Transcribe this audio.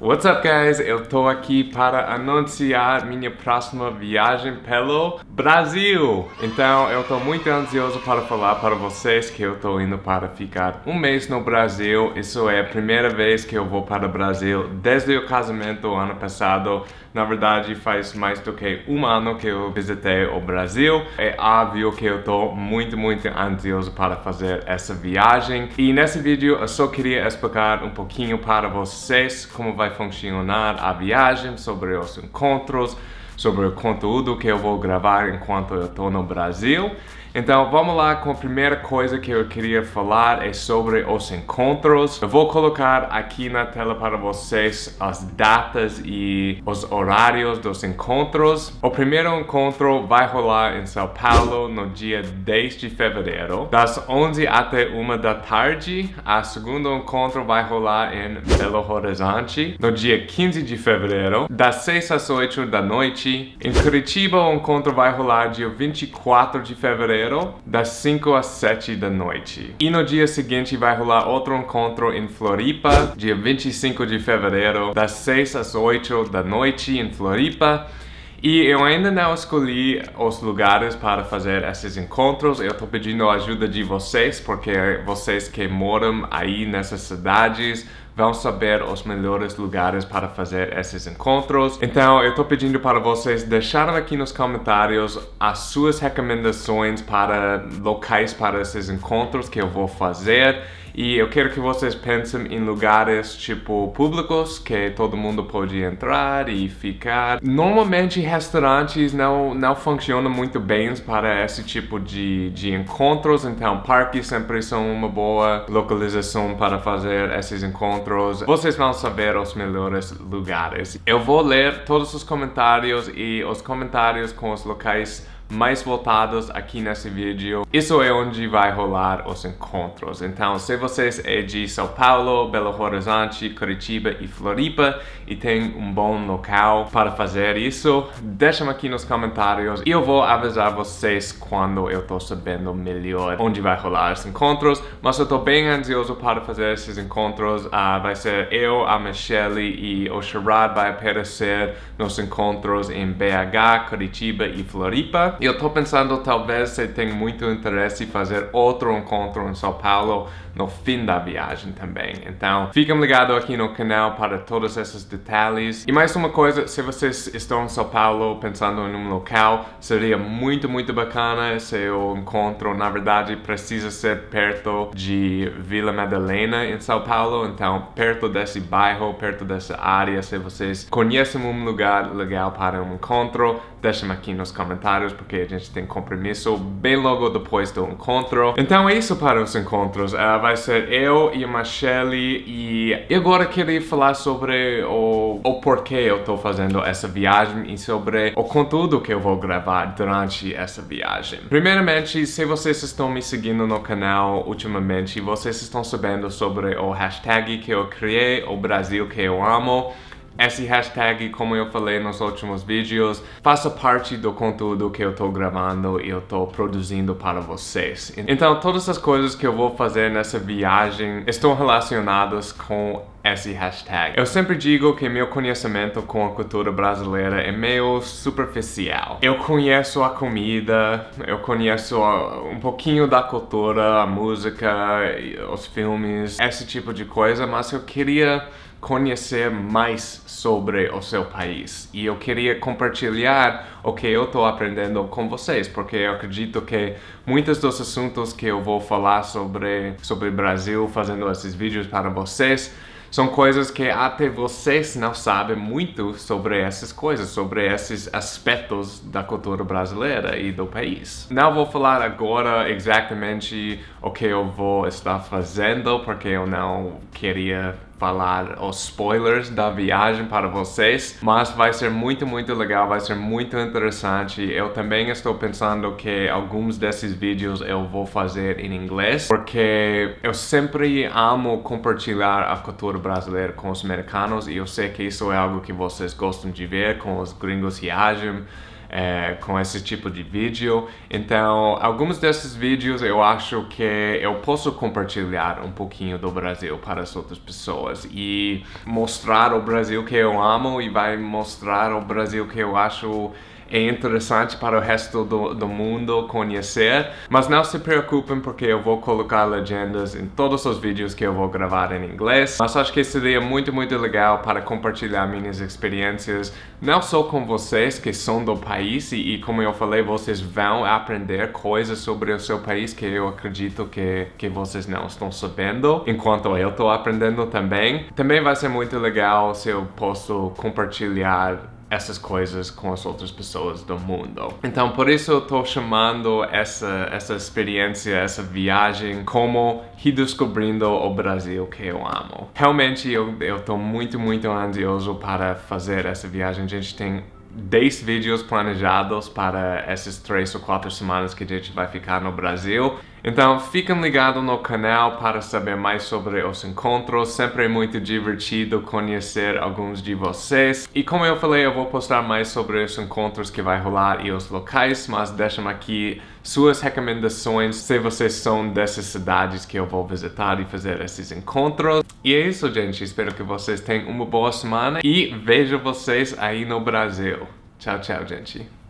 What's up guys? Eu tô aqui para anunciar minha próxima viagem pelo Brasil. Então eu tô muito ansioso para falar para vocês que eu tô indo para ficar um mês no Brasil. Isso é a primeira vez que eu vou para o Brasil desde o casamento ano passado. Na verdade faz mais do que um ano que eu visitei o Brasil. É óbvio que eu tô muito, muito ansioso para fazer essa viagem. E nesse vídeo eu só queria explicar um pouquinho para vocês como vai funcionar a viagem, sobre os encontros, sobre o conteúdo que eu vou gravar enquanto eu estou no Brasil. Então vamos lá com a primeira coisa que eu queria falar é sobre os encontros. Eu vou colocar aqui na tela para vocês as datas e os horários dos encontros. O primeiro encontro vai rolar em São Paulo no dia 10 de fevereiro, das 11 até 1 da tarde. A segundo encontro vai rolar em Belo Horizonte no dia 15 de fevereiro, das 6 às 8 da noite. Em Curitiba o encontro vai rolar dia 24 de fevereiro das 5 às 7 da noite. E no dia seguinte vai rolar outro encontro em Floripa, dia 25 de fevereiro, das 6 às 8 da noite em Floripa. E eu ainda não escolhi os lugares para fazer esses encontros. Eu estou pedindo a ajuda de vocês, porque vocês que moram aí nessas cidades vão saber os melhores lugares para fazer esses encontros. Então eu estou pedindo para vocês deixarem aqui nos comentários as suas recomendações para locais para esses encontros que eu vou fazer. E eu quero que vocês pensem em lugares tipo públicos que todo mundo pode entrar e ficar. Normalmente restaurantes não, não funcionam muito bem para esse tipo de, de encontros, então parques sempre são uma boa localização para fazer esses encontros. Vocês vão saber os melhores lugares. Eu vou ler todos os comentários e os comentários com os locais mais voltados aqui nesse vídeo. Isso é onde vai rolar os encontros. Então, se vocês é de São Paulo, Belo Horizonte, Curitiba e Floripa e tem um bom local para fazer isso, deixem aqui nos comentários e eu vou avisar vocês quando eu tô sabendo melhor onde vai rolar os encontros. Mas eu tô bem ansioso para fazer esses encontros. Uh, vai ser eu, a Michelle e o Sherrod vai aparecer nos encontros em BH, Curitiba e Floripa. Eu tô pensando talvez você tem muito interesse em fazer outro encontro em São Paulo no fim da viagem também. Então, fiquem ligados aqui no canal para todos esses detalhes. E mais uma coisa, se vocês estão em São Paulo pensando em um local, seria muito, muito bacana se o encontro, na verdade, precisa ser perto de Vila Madalena em São Paulo. Então, perto desse bairro, perto dessa área, se vocês conhecem um lugar legal para um encontro, deixem aqui nos comentários, porque a gente tem compromisso bem logo depois do encontro. Então é isso para os encontros. Uh, vai ser eu e a Michelle e agora queria falar sobre o, o porquê eu estou fazendo essa viagem e sobre o conteúdo que eu vou gravar durante essa viagem. Primeiramente, se vocês estão me seguindo no canal ultimamente, vocês estão sabendo sobre o hashtag que eu criei, o Brasil que eu amo. Esse hashtag, como eu falei nos últimos vídeos, faça parte do conteúdo que eu estou gravando e eu estou produzindo para vocês. Então, todas as coisas que eu vou fazer nessa viagem estão relacionadas com esse hashtag. Eu sempre digo que meu conhecimento com a cultura brasileira é meio superficial. Eu conheço a comida, eu conheço um pouquinho da cultura, a música, os filmes, esse tipo de coisa, mas eu queria conhecer mais sobre o seu país. E eu queria compartilhar o que eu estou aprendendo com vocês, porque eu acredito que muitos dos assuntos que eu vou falar sobre, sobre Brasil, fazendo esses vídeos para vocês, são coisas que até vocês não sabem muito sobre essas coisas, sobre esses aspectos da cultura brasileira e do país. Não vou falar agora exatamente o que eu vou estar fazendo, porque eu não queria falar os spoilers da viagem para vocês, mas vai ser muito, muito legal, vai ser muito interessante. Eu também estou pensando que alguns desses vídeos eu vou fazer em inglês, porque eu sempre amo compartilhar a cultura brasileira com os americanos e eu sei que isso é algo que vocês gostam de ver, com os gringos reagem é, com esse tipo de vídeo. Então, alguns desses vídeos eu acho que eu posso compartilhar um pouquinho do Brasil para as outras pessoas e mostrar o Brasil que eu amo e vai mostrar o Brasil que eu acho é interessante para o resto do, do mundo conhecer. Mas não se preocupem porque eu vou colocar legendas em todos os vídeos que eu vou gravar em inglês. Mas acho que seria muito, muito legal para compartilhar minhas experiências, não só com vocês que são do país e, e como eu falei, vocês vão aprender coisas sobre o seu país que eu acredito que, que vocês não estão sabendo, enquanto eu estou aprendendo também. Também vai ser muito legal se eu posso compartilhar essas coisas com as outras pessoas do mundo. Então, por isso eu tô chamando essa, essa experiência, essa viagem como redescobrindo o Brasil que eu amo. Realmente, eu, eu tô muito, muito ansioso para fazer essa viagem. A gente tem 10 vídeos planejados para essas 3 ou 4 semanas que a gente vai ficar no Brasil. Então fiquem ligados no canal para saber mais sobre os encontros, sempre é muito divertido conhecer alguns de vocês. E como eu falei, eu vou postar mais sobre os encontros que vai rolar e os locais, mas deixem aqui suas recomendações se vocês são dessas cidades que eu vou visitar e fazer esses encontros. E é isso, gente. Espero que vocês tenham uma boa semana e vejo vocês aí no Brasil. Tchau, tchau, gente.